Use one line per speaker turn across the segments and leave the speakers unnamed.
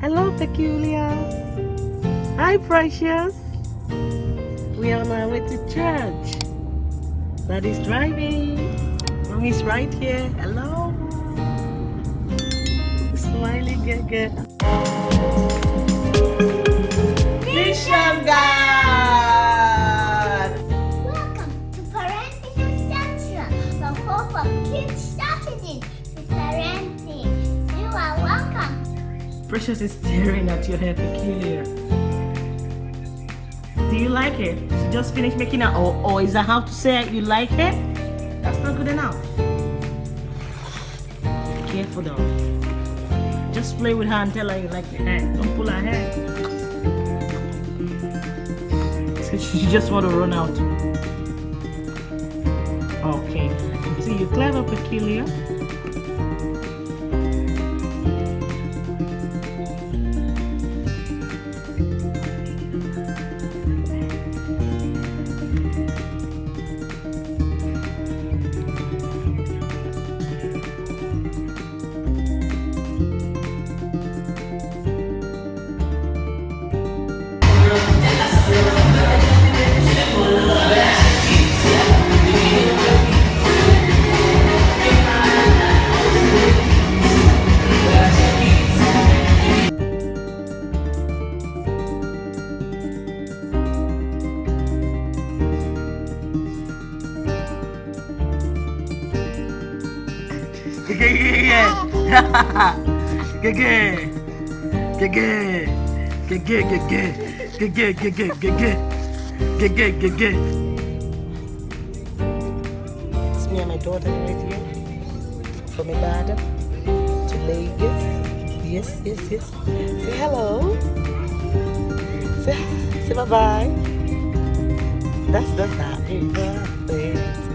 Hello, Peculiar. Hi, Precious. We are on our way to church. Daddy's driving. Mommy's right here. Hello. Smiley Gaga. Mission God! Precious is staring at your hair, Peculiar. Do you like it? She just finished making it, or, or is that how to say it? You like it? That's not good enough. Careful though. Just play with her and tell her you like the hair. Don't pull her hair. So she just want to run out. Okay. See, you clever, Peculiar. Gege. Gege. Gege, gege. Gege, gege, gege. Gege, gege. It's me and my daughter right here. From Ibadan to Lagos. Yes, yes, yes. Say hello. Say, say bye-bye. That's the happy birthday.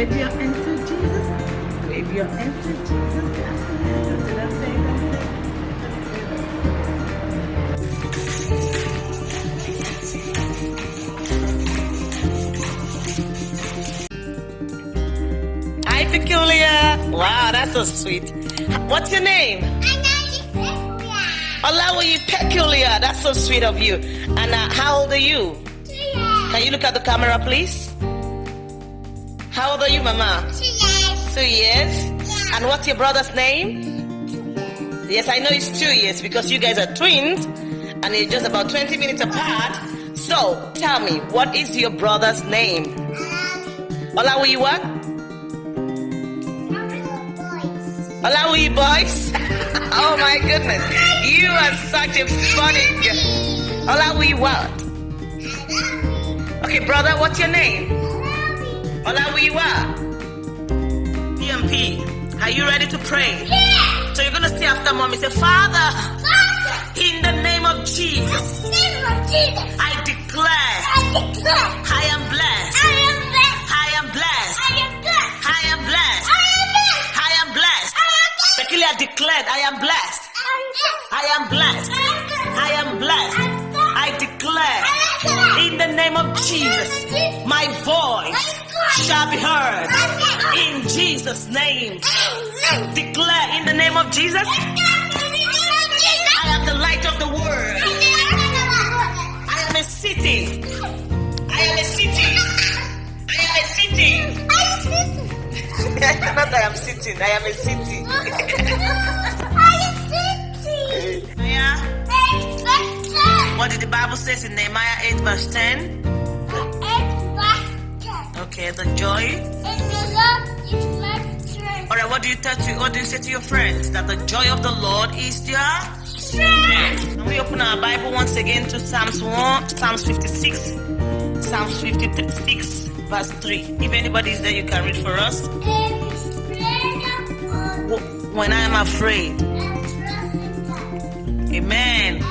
Wave your hands to Jesus. Wave your hands to Jesus. That's it. That's it. That's it. Hi, Peculiar. Wow, that's so sweet. What's your name? Olawi Peculiar. That's so sweet of you. And uh, how old are you? Can you look at the camera, please? How old are you, Mama? Two years. Two years. And what's your brother's name? Two Yes, I know it's two years because you guys are twins and you're just about 20 minutes apart. So, tell me, what is your brother's name? Um, Olawi what? Olawi boys? oh my goodness. You are such a funny girl. Olawi what? Okay, brother, what's your name? Olawi what? PMP, are you ready to pray? Yeah. So you're gonna say after mommy, say, Father, Father. in the name of Jesus, I declare I declare, I am blessed, I am blessed, I am blessed. I am blessed. I am blessed. I am blessed. Peculiar declared, I am blessed. I am blessed. I am blessed. I declare in the name of Jesus, my voice shall be heard. In Jesus' name, declare in the name of Jesus, I am the light of the world. I am a city. I am a city. I am a city. Not I am sitting, I am a city. Nehemiah, what did the Bible says in Nehemiah 8 verse 10? Okay, the joy. And the love is like strength. Alright, what do you tell to what do you say to your friends? That the joy of the Lord is their Can we open our Bible once again to Psalms 1, Psalms 56, Psalms 56, verse 3. If anybody is there, you can read for us. When I am afraid. Amen.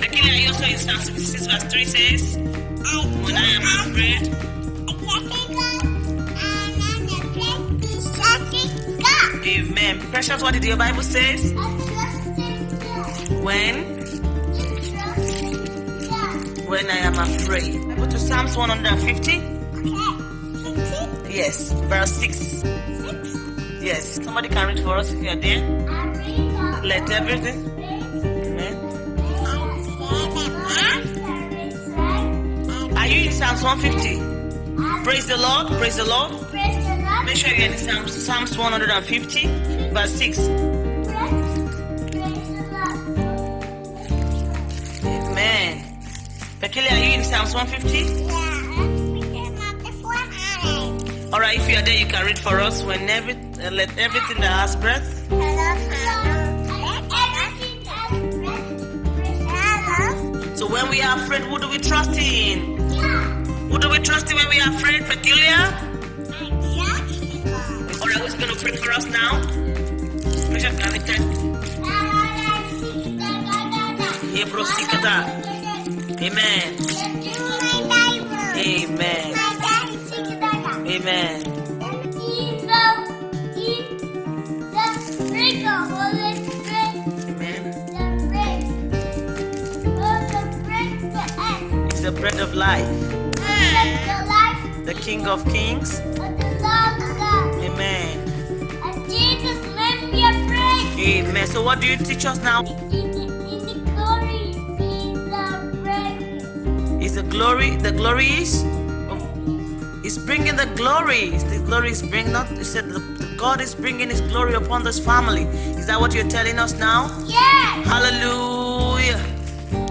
Actually, I also in Psalms 56, verse 3 says, oh, When I am afraid, Precious, what did your Bible
God.
When? When I am afraid. Go to Psalms 150. Yes, verse 6. Yes. Somebody can read for us if you are there. Let everything. Amen. Are you in Psalms 150? Praise the Lord. Praise the Lord. Make sure you're in Psalms, Psalms 150, verse 6.
Praise.
Amen. Peculiar, are you in Psalms 150? Yeah. All right, if you are there, you can read for us. When every, uh, let everything that has breath. So when we are afraid, who do we trust in? Who do we trust in when we are afraid? Peculiar. Who's going to pray for us now? Precious, can we tell? Hebrew Sikata. Amen. Amen. Amen. Amen. It's the bread of life. The King of Kings. Amen. So what do you teach us now? Is the glory, the glory is? Oh, It's bringing the glory. The glory is bringing, not, you said the, God is bringing his glory upon this family. Is that what you're telling us now?
Yes!
Hallelujah.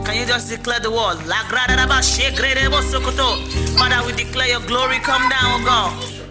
Can you just declare the word? La grada da ba she grede bo sokoto. Father, we declare your glory come down, oh God.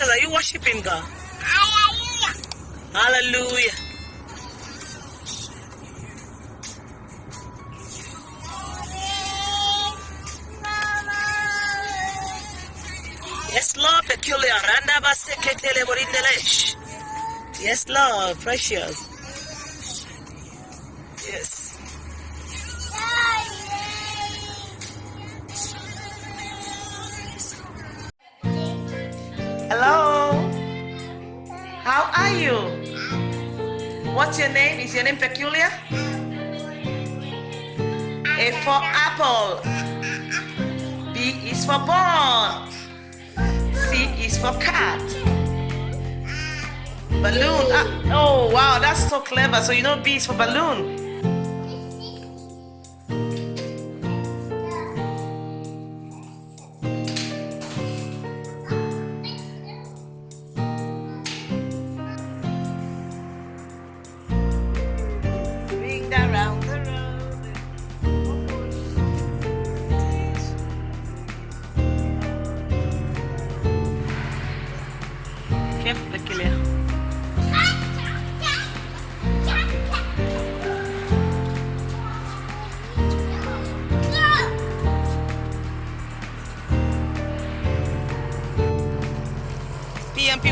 Precious, are you worshiping God? Hallelujah. Yes, Lord, peculiar. Yes, Lord, precious. Hello. How are you? What's your name? Is your name peculiar? A for apple. B is for ball. C is for cat. Balloon. Ah, oh, wow, that's so clever. So you know B is for balloon.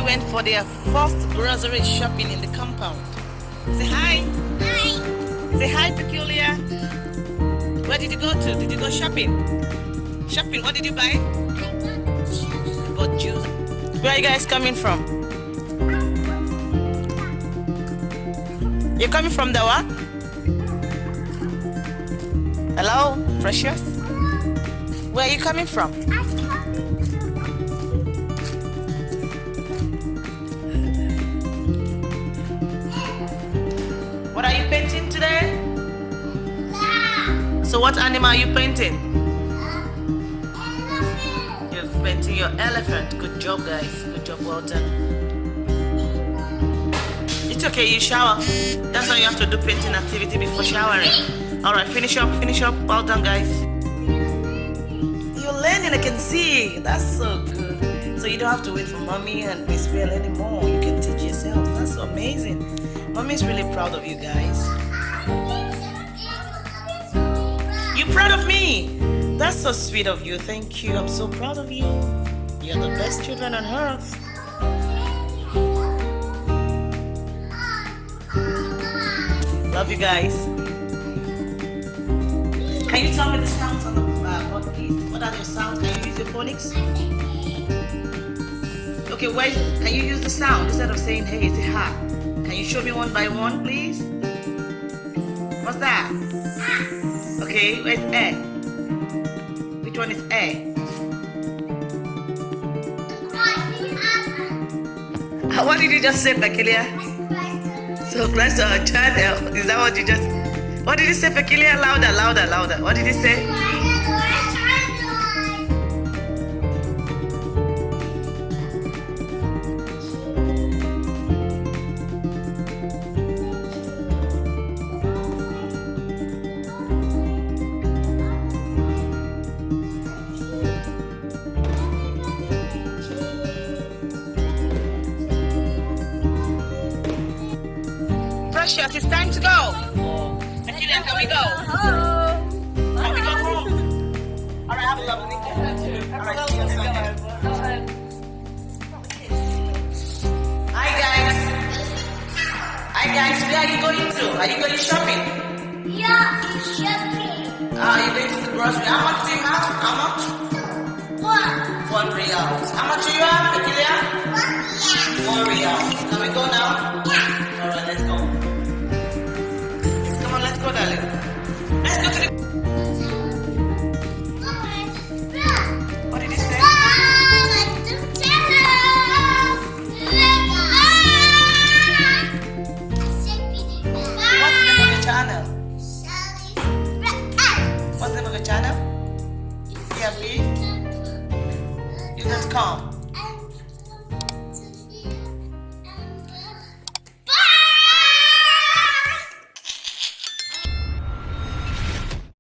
Went for their first grocery shopping in the compound. Say hi.
Hi.
Say hi, Peculiar. Where did you go to? Did you go shopping? Shopping, what did you buy?
I got shoes.
You bought juice. Where are you guys coming from? You're coming from the what? Hello, Precious? Where are you coming from? So what animal are you painting?
elephant.
You're painting your elephant. Good job, guys. Good job, done. It's okay, you shower. That's why you have to do painting activity before showering. Alright, finish up, finish up. Well done, guys. You're learning, I can see. That's so good. So you don't have to wait for mommy and Miss Bell anymore. You can teach yourself. That's amazing. Mommy's really proud of you guys. Proud of me? That's so sweet of you. Thank you. I'm so proud of you. You're the best children on earth. Love you guys. Can you tell me the sounds on the uh, board, please? What are your sounds? Can you use your phonics? Okay, wait. Can you use the sound instead of saying hey, say ha? Can you show me one by one, please? What's that? Okay, where's A? Which one is A? Uh, What did you just say, Peculiar? So close to our channel. Is that what you just? What did you say, Peculiar? Louder, louder, louder. What did you say? Precious, it's time to go. Peculiar, can we go? Can we go home? All right, have a lovely weekend. All right, see you on Sunday. Hi guys. Hi guys, where are you going to? Are you going shopping? Yeah, shopping. Ah, are you going to the grocery? How much do you have? How much? One One real. How much do you have, Peculiar? One real. Can we go now? Let's go to the.